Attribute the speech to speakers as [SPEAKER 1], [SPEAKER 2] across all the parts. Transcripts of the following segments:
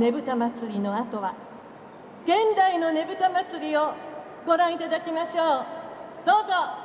[SPEAKER 1] ねぶた祭りの後は現代のねぶた祭りをご覧いただきましょう。どうぞ。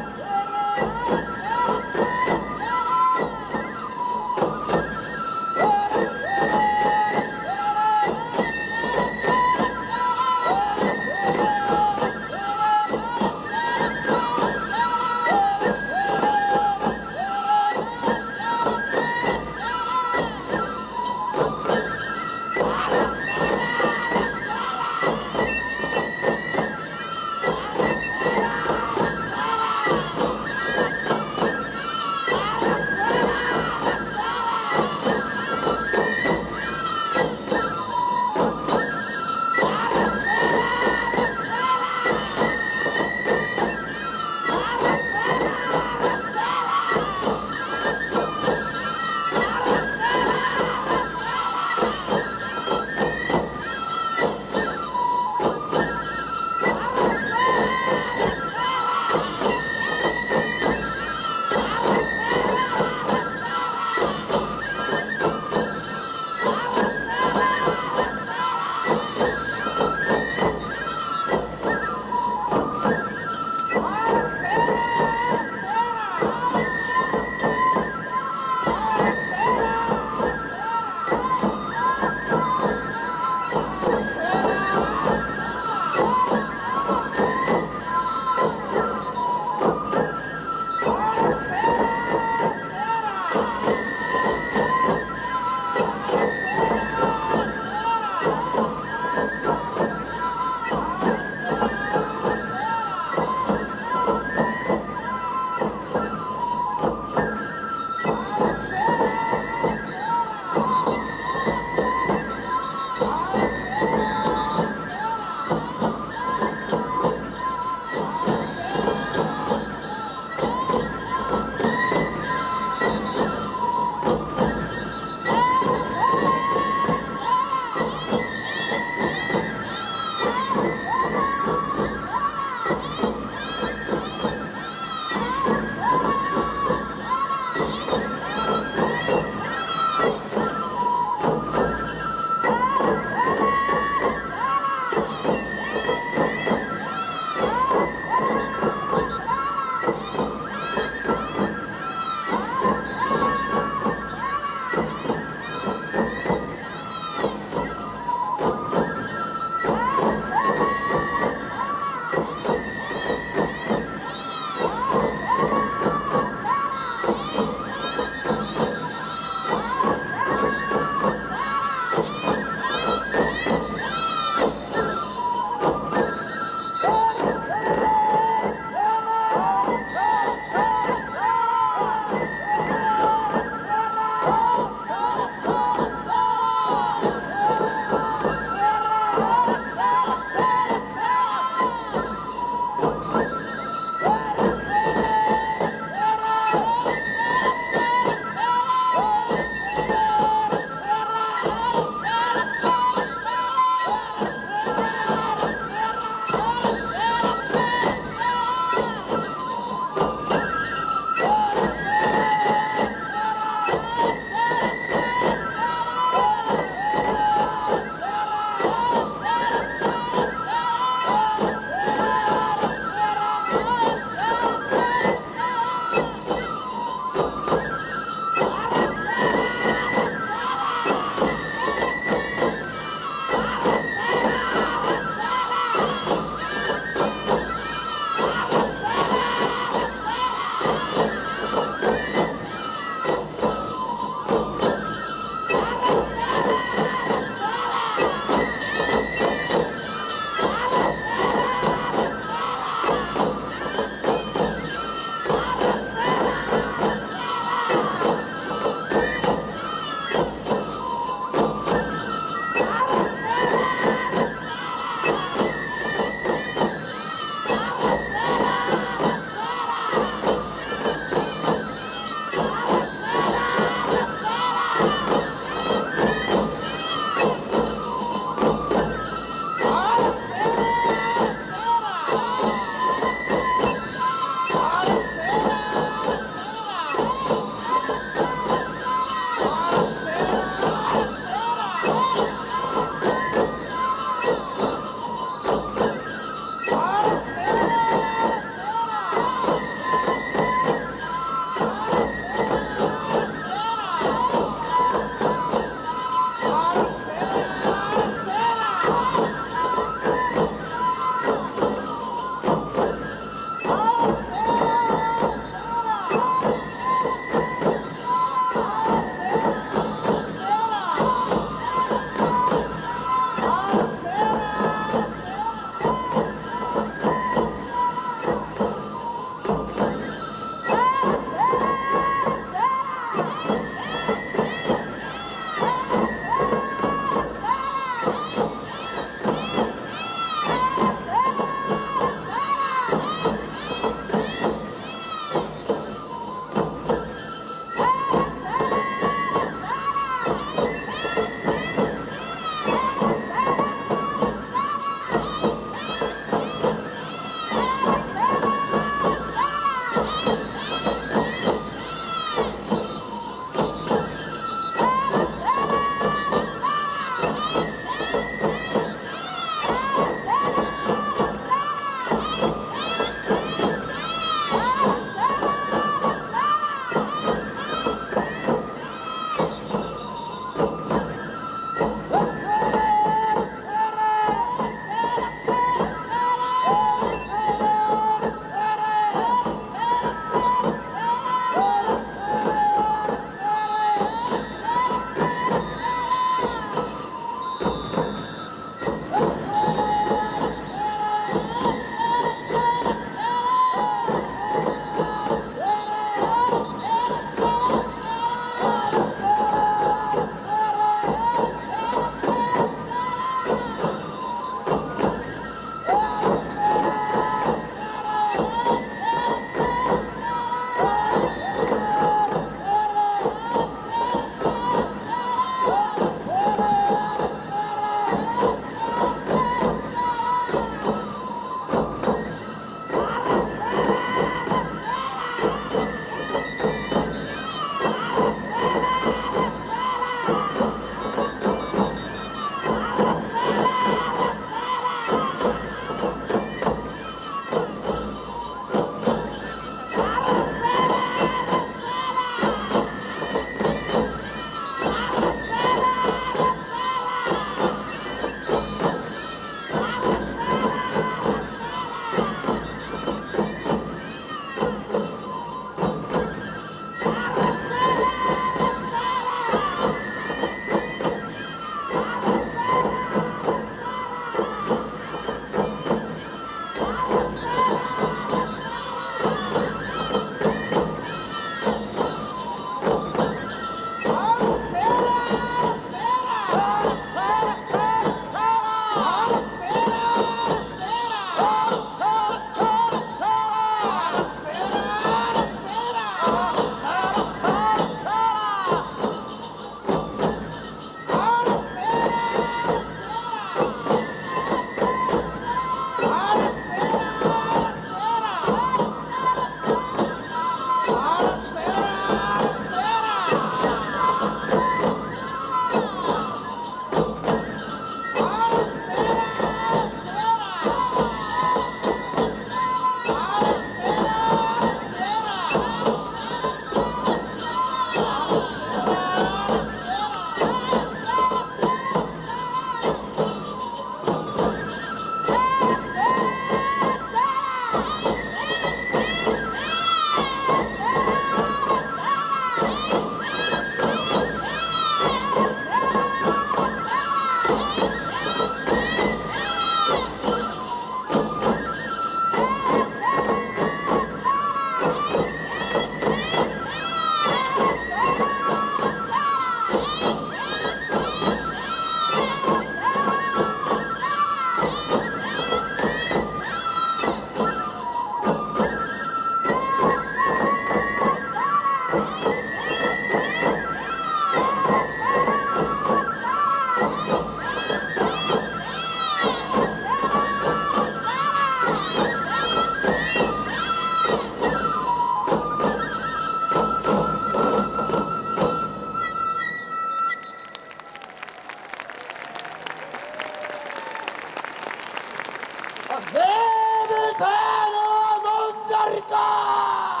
[SPEAKER 1] Venezuela Monarca!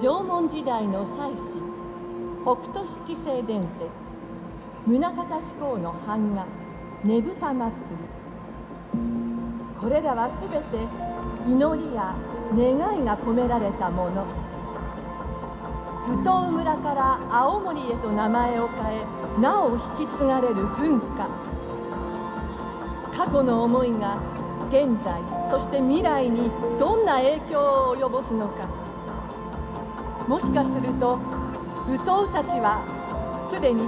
[SPEAKER 1] 縄文時代の祭司北斗七星伝説宗像志向の版画ねぶた祭りこれらはすべて祈りや願いが込められたもの宇東村から青森へと名前を変えなお引き継がれる文化過去の思いが現在そして未来にどんな影響を及ぼすのかもしかすると武闘たちはすでに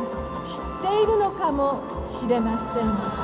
[SPEAKER 1] 知っているのかもしれません。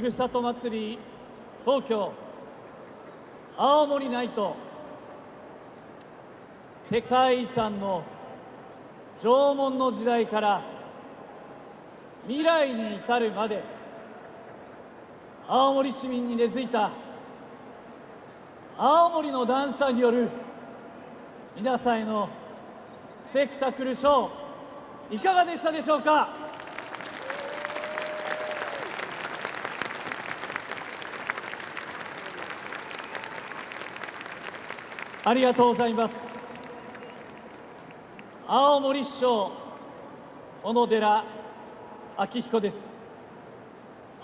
[SPEAKER 2] ふるさと祭り東京青森ナイト世界遺産の縄文の時代から未来に至るまで青森市民に根付いた青森のダンサーによる皆さんへのスペクタクルショーいかがでしたでしょうか？ありがとうございます。青森市長小野寺昭彦です。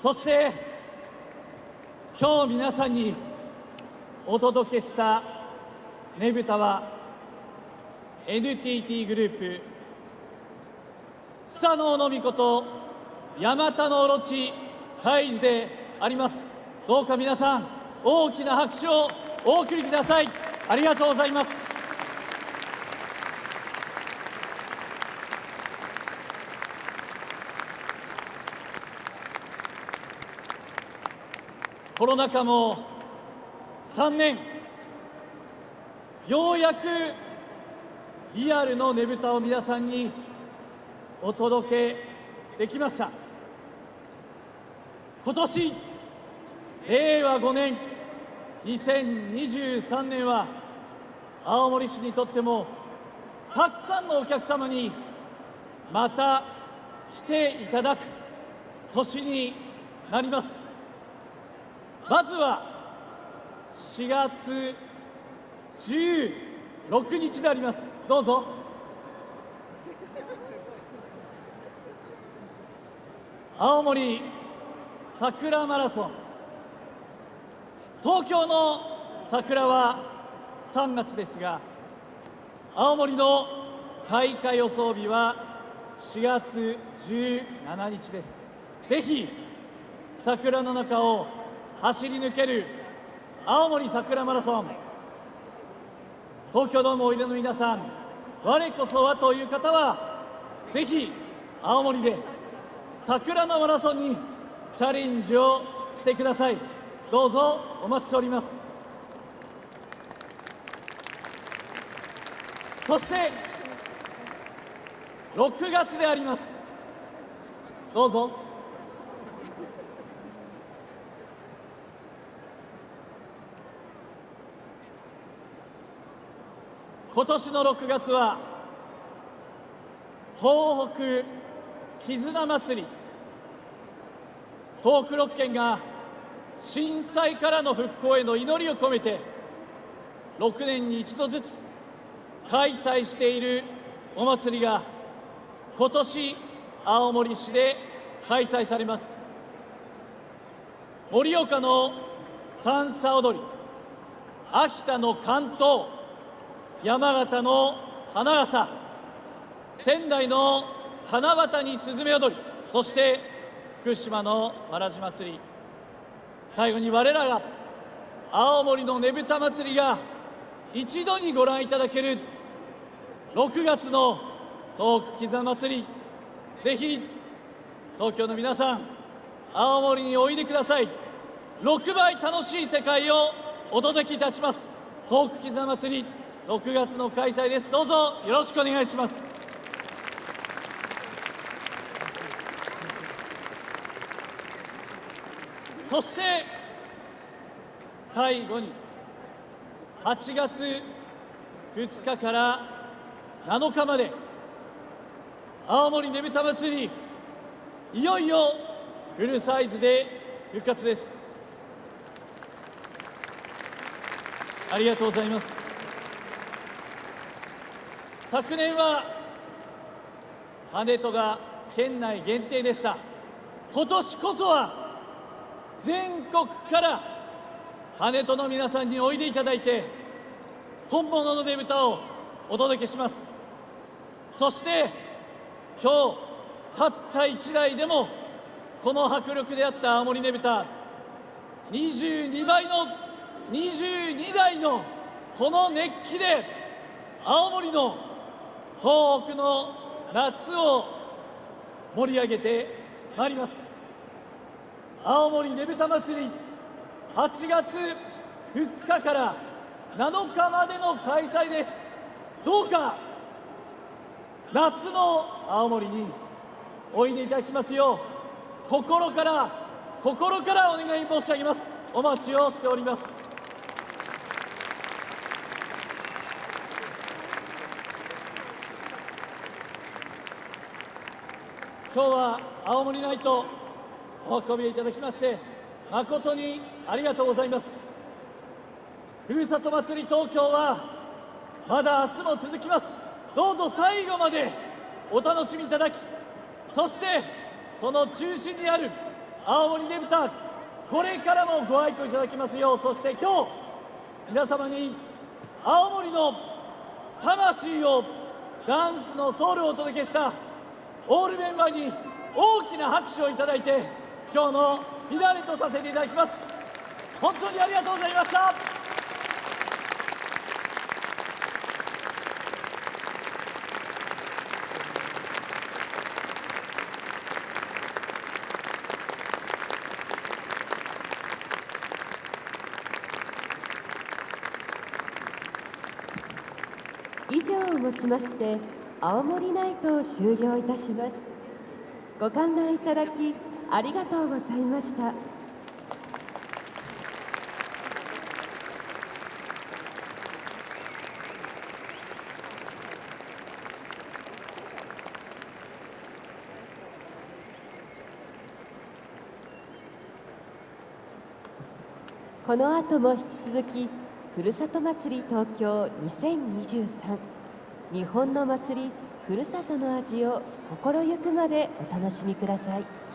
[SPEAKER 2] そして今日皆さんにお届けしたねぶたは NTT グループスサノオノミコとヤマタノオロチ大事であります。どうか皆さん大きな拍手をお送りください。ありがとうございます。コロナ禍も3年。ようやくリアルのねぶたを皆さんにお届けできました。今年令和5年。2023年は青森市にとってもたくさんのお客様にまた来ていただく年になります。まずは4月16日であります。どうぞ。青森桜マラソン。東京の桜は3月ですが青森の開花予想日は4月17日です。ぜひ桜の中を走り抜ける青森桜マラソン東京ドームおいでの皆さん我こそはという方はぜひ青森で桜のマラソンにチャレンジをしてください。どうぞお待ちしております。そして6月であります。どうぞ。今年の6月は東北絆祭り東北6県が震災からの復興への祈りを込めて6年に一度ずつ開催しているお祭りが今年青森市で開催されます。盛岡の三叉踊り秋田の関東山形の花笠仙台の七夕にスズメ踊りそして福島のわらじ祭り。最後に我らが青森のねぶた祭りが一度にご覧いただける6月の東北絆祭り。ぜひ東京の皆さん青森においでください。6倍楽しい世界をお届けいたします。東北絆祭り6月の開催です。どうぞよろしくお願いします。そして最後に8月2日から7日まで青森ねぶた祭りいよいよフルサイズで復活です。ありがとうございます。昨年は羽戸が県内限定でした。今年こそは全国から羽戸の皆さんにおいでいただいて本物のねぶたをお届けします。そして今日たった1台でもこの迫力であった青森ねぶた22倍の22台のこの熱気で青森の東北の夏を盛り上げてまいります。青森ねぶた祭り8月2日から7日までの開催です。どうか夏の青森においでいただきますよう心から心からお願い申し上げます。お待ちをしております。今日は青森ナイトお運びいただきまして誠にありがとうございます。ふるさと祭り東京はまだ明日も続きます。どうぞ最後までお楽しみいただきそしてその中心にある青森ねぶたこれからもご愛顧いただきますようそして今日皆様に青森の魂をダンスのソウルをお届けしたオールメンバーに大きな拍手をいただいて今日のフィナーレとさせていただきます。本当にありがとうございました。
[SPEAKER 3] 以上をもちまして青森ナイトを終了いたします。ご観覧いただきありがとうございました。この後も引き続きふるさと祭り東京2023日本の祭りふるさとの味を心ゆくまでお楽しみください。